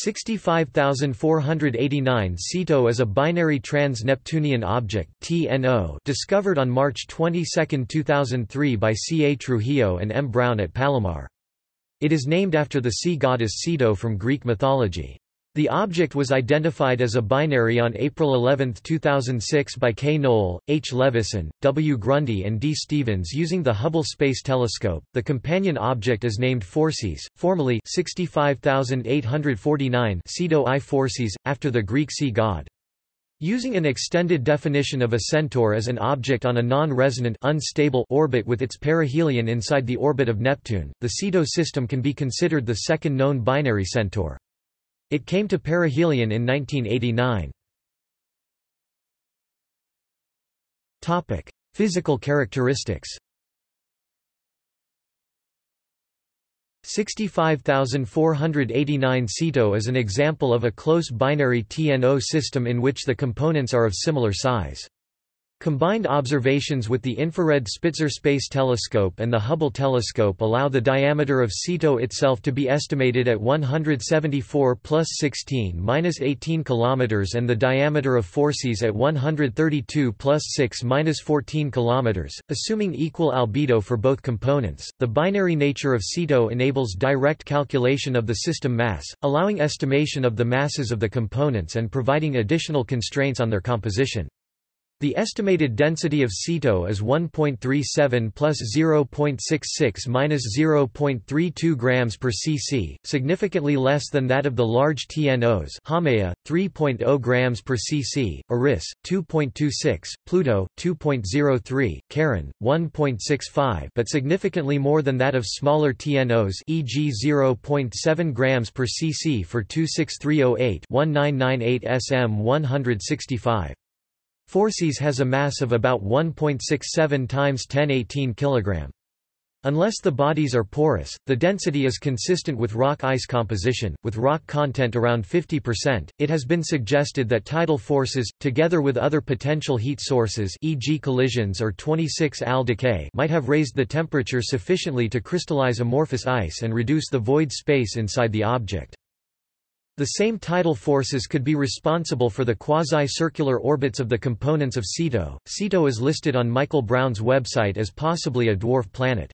65489 Ceto is a binary trans-Neptunian object TNO discovered on March 22, 2003 by C. A. Trujillo and M. Brown at Palomar. It is named after the sea goddess Ceto from Greek mythology. The object was identified as a binary on April 11, 2006 by K. Noll, H. Levison, W. Grundy and D. Stephens using the Hubble Space Telescope. The companion object is named Phorcys, formerly 65849 Ceto I Phorcys, after the Greek sea god. Using an extended definition of a centaur as an object on a non-resonant unstable orbit with its perihelion inside the orbit of Neptune, the Ceto system can be considered the second known binary centaur. It came to perihelion in 1989. Topic: Physical characteristics. 65489 Ceto is an example of a close binary TNO system in which the components are of similar size. Combined observations with the infrared Spitzer Space Telescope and the Hubble telescope allow the diameter of Ceto itself to be estimated at 174 plus 16 minus 18 km and the diameter of Phorcys at 132 plus 6 minus 14 km, assuming equal albedo for both components. The binary nature of Ceto enables direct calculation of the system mass, allowing estimation of the masses of the components and providing additional constraints on their composition. The estimated density of Ceto is 1.37 plus 0.66 minus 0.32 grams per cc, significantly less than that of the large TNOs Haumea, 3.0 grams per cc, Eris, 2.26, Pluto, 2.03, Charon, 1.65 but significantly more than that of smaller TNOs e.g. 0.7 grams per cc for 26308 1998 165. Has a mass of about 1.67 times 1018 kg. Unless the bodies are porous, the density is consistent with rock-ice composition, with rock content around 50%. It has been suggested that tidal forces, together with other potential heat sources e.g. collisions or 26-Al decay might have raised the temperature sufficiently to crystallize amorphous ice and reduce the void space inside the object. The same tidal forces could be responsible for the quasi-circular orbits of the components of Ceto. Ceto is listed on Michael Brown's website as possibly a dwarf planet.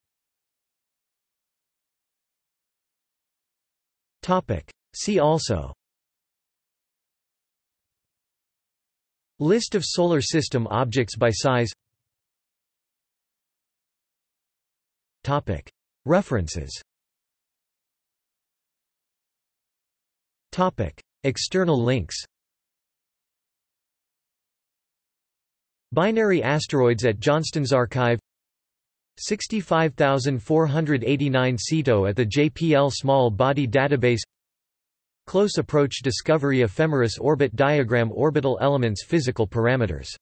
Topic. See also List of Solar System objects by size Topic. References Topic. External links Binary asteroids at Johnston's Archive 65489 Ceto at the JPL Small Body Database Close Approach Discovery Ephemeris Orbit Diagram Orbital Elements Physical Parameters